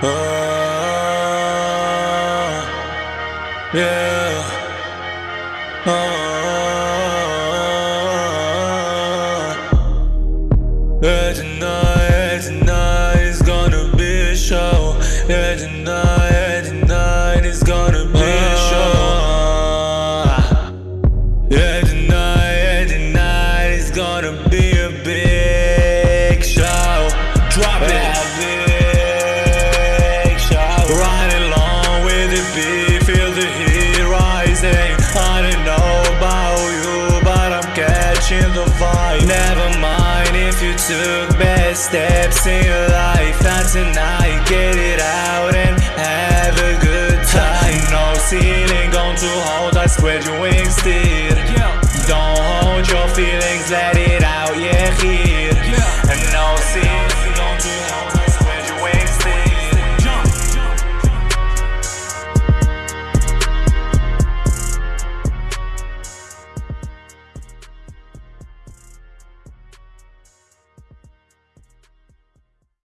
Oh, yeah. Oh, yeah, tonight, tonight is gonna be a show. Yeah, tonight, catching the. Never mind if you took bad steps in your life. Not tonight, get it out and have a good time. No ceiling, going to hold. I spread your wings, still. Don't hold your feelings, let